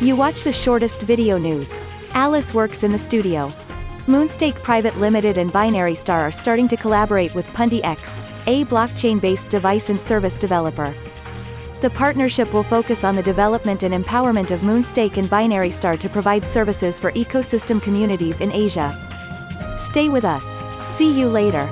You watch the shortest video news. Alice works in the studio. Moonstake Private Limited and Binary Star are starting to collaborate with Pundi X, a blockchain-based device and service developer. The partnership will focus on the development and empowerment of Moonstake and Binary Star to provide services for ecosystem communities in Asia. Stay with us. See you later.